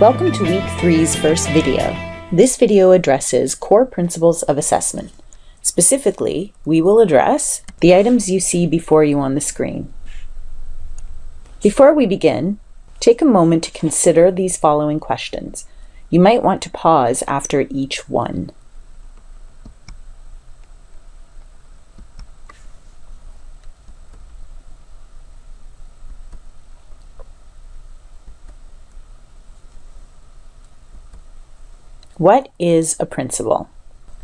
Welcome to Week 3's first video. This video addresses core principles of assessment. Specifically, we will address the items you see before you on the screen. Before we begin, take a moment to consider these following questions. You might want to pause after each one. What is a principle?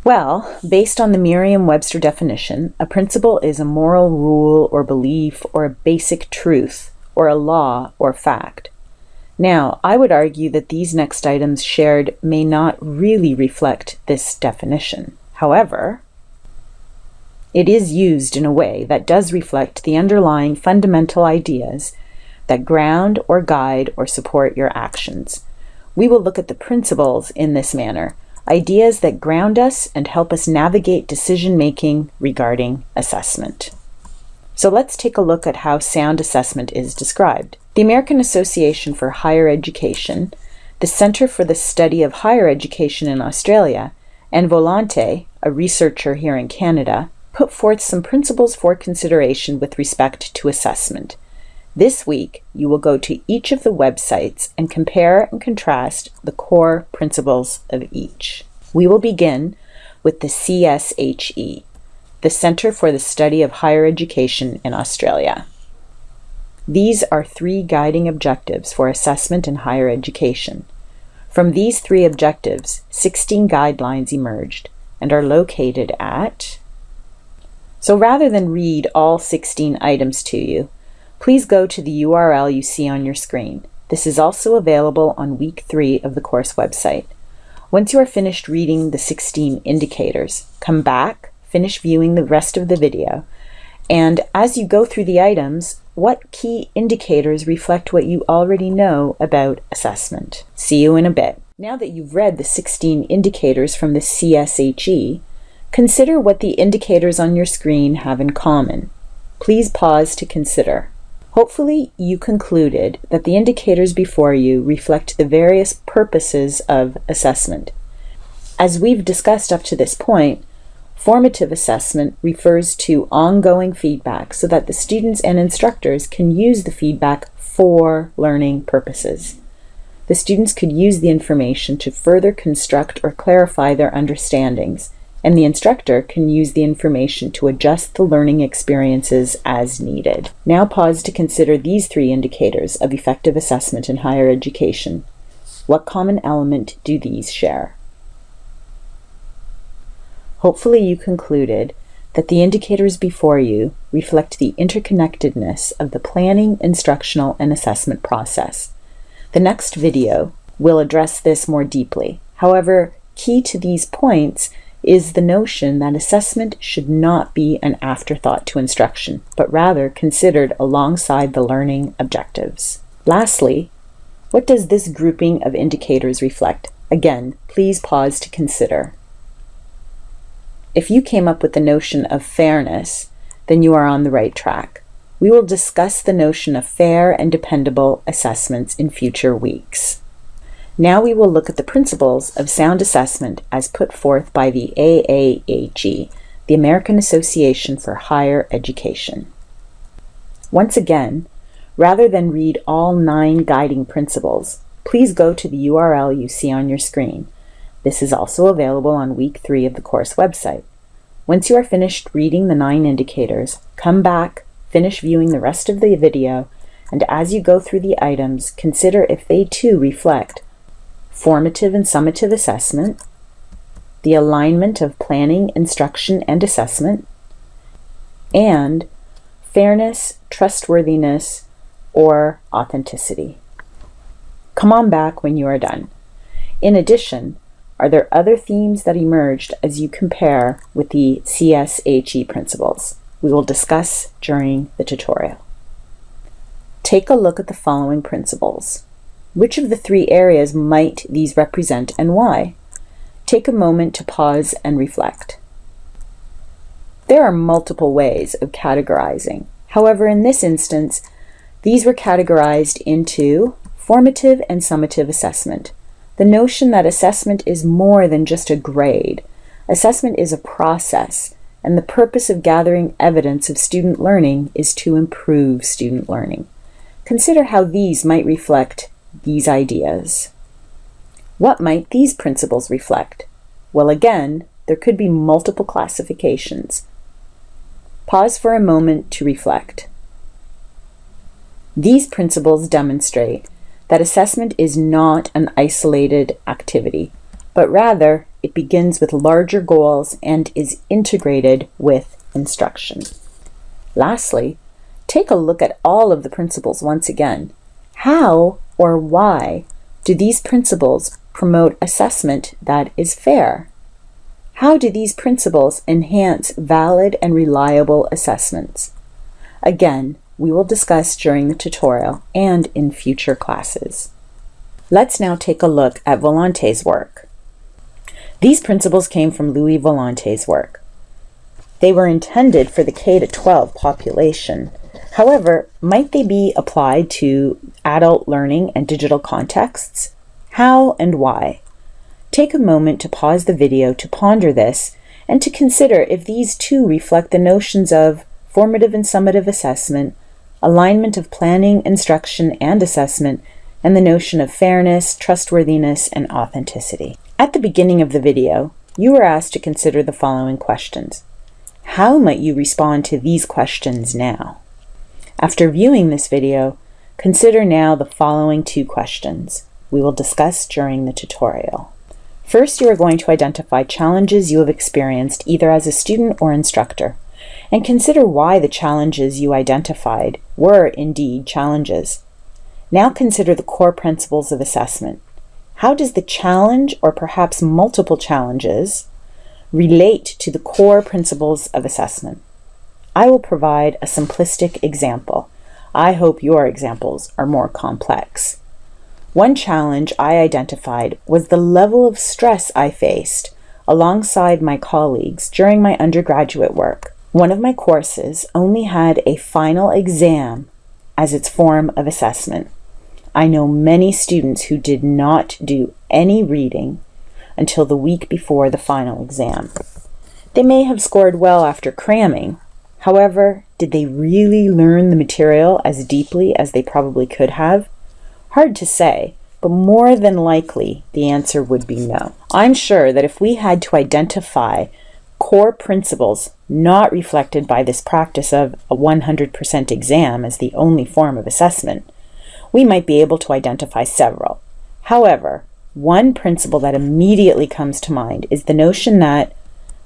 Well, based on the Merriam-Webster definition, a principle is a moral rule or belief or a basic truth or a law or fact. Now, I would argue that these next items shared may not really reflect this definition. However, it is used in a way that does reflect the underlying fundamental ideas that ground or guide or support your actions. We will look at the principles in this manner, ideas that ground us and help us navigate decision making regarding assessment. So let's take a look at how sound assessment is described. The American Association for Higher Education, the Center for the Study of Higher Education in Australia, and Volante, a researcher here in Canada, put forth some principles for consideration with respect to assessment. This week, you will go to each of the websites and compare and contrast the core principles of each. We will begin with the CSHE, the Centre for the Study of Higher Education in Australia. These are three guiding objectives for assessment in higher education. From these three objectives, 16 guidelines emerged and are located at. So rather than read all 16 items to you, please go to the URL you see on your screen. This is also available on week three of the course website. Once you are finished reading the 16 indicators, come back, finish viewing the rest of the video, and as you go through the items, what key indicators reflect what you already know about assessment? See you in a bit. Now that you've read the 16 indicators from the CSHE, consider what the indicators on your screen have in common. Please pause to consider. Hopefully you concluded that the indicators before you reflect the various purposes of assessment. As we've discussed up to this point, formative assessment refers to ongoing feedback so that the students and instructors can use the feedback for learning purposes. The students could use the information to further construct or clarify their understandings, and the instructor can use the information to adjust the learning experiences as needed. Now pause to consider these three indicators of effective assessment in higher education. What common element do these share? Hopefully you concluded that the indicators before you reflect the interconnectedness of the planning, instructional, and assessment process. The next video will address this more deeply. However, key to these points is the notion that assessment should not be an afterthought to instruction, but rather considered alongside the learning objectives. Lastly, what does this grouping of indicators reflect? Again, please pause to consider. If you came up with the notion of fairness, then you are on the right track. We will discuss the notion of fair and dependable assessments in future weeks. Now we will look at the principles of sound assessment as put forth by the AAHE, the American Association for Higher Education. Once again, rather than read all nine guiding principles, please go to the URL you see on your screen. This is also available on week three of the course website. Once you are finished reading the nine indicators, come back, finish viewing the rest of the video, and as you go through the items, consider if they too reflect formative and summative assessment, the alignment of planning, instruction, and assessment, and fairness, trustworthiness, or authenticity. Come on back when you are done. In addition, are there other themes that emerged as you compare with the CSHE principles? We will discuss during the tutorial. Take a look at the following principles. Which of the three areas might these represent and why? Take a moment to pause and reflect. There are multiple ways of categorizing. However, in this instance, these were categorized into Formative and summative assessment. The notion that assessment is more than just a grade. Assessment is a process, and the purpose of gathering evidence of student learning is to improve student learning. Consider how these might reflect these ideas. What might these principles reflect? Well, again, there could be multiple classifications. Pause for a moment to reflect. These principles demonstrate that assessment is not an isolated activity, but rather it begins with larger goals and is integrated with instruction. Lastly, take a look at all of the principles once again. How or why do these principles promote assessment that is fair? How do these principles enhance valid and reliable assessments? Again, we will discuss during the tutorial and in future classes. Let's now take a look at Volante's work. These principles came from Louis Volante's work. They were intended for the K-12 population. However, might they be applied to adult learning and digital contexts? How and why? Take a moment to pause the video to ponder this and to consider if these too reflect the notions of formative and summative assessment, alignment of planning, instruction, and assessment, and the notion of fairness, trustworthiness, and authenticity. At the beginning of the video, you were asked to consider the following questions. How might you respond to these questions now? After viewing this video, consider now the following two questions we will discuss during the tutorial. First, you are going to identify challenges you have experienced either as a student or instructor and consider why the challenges you identified were indeed challenges. Now consider the core principles of assessment. How does the challenge, or perhaps multiple challenges, relate to the core principles of assessment? I will provide a simplistic example. I hope your examples are more complex. One challenge I identified was the level of stress I faced alongside my colleagues during my undergraduate work. One of my courses only had a final exam as its form of assessment. I know many students who did not do any reading until the week before the final exam. They may have scored well after cramming. However, did they really learn the material as deeply as they probably could have? Hard to say, but more than likely the answer would be no. I'm sure that if we had to identify core principles not reflected by this practice of a 100% exam as the only form of assessment, we might be able to identify several. However, one principle that immediately comes to mind is the notion that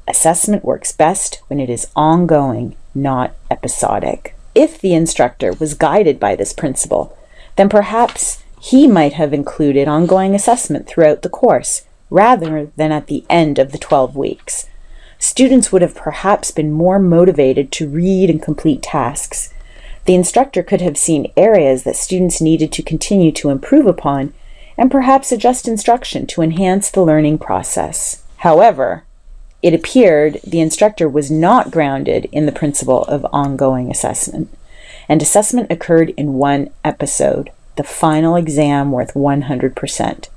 assessment works best when it is ongoing, not episodic. If the instructor was guided by this principle, then perhaps he might have included ongoing assessment throughout the course rather than at the end of the 12 weeks students would have perhaps been more motivated to read and complete tasks. The instructor could have seen areas that students needed to continue to improve upon and perhaps adjust instruction to enhance the learning process. However, it appeared the instructor was not grounded in the principle of ongoing assessment, and assessment occurred in one episode, the final exam worth 100%.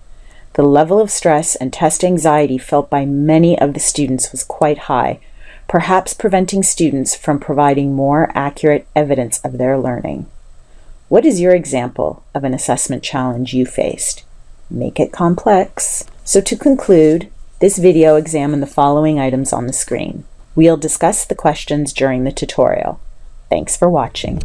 The level of stress and test anxiety felt by many of the students was quite high, perhaps preventing students from providing more accurate evidence of their learning. What is your example of an assessment challenge you faced? Make it complex. So to conclude, this video examined the following items on the screen. We'll discuss the questions during the tutorial. Thanks for watching.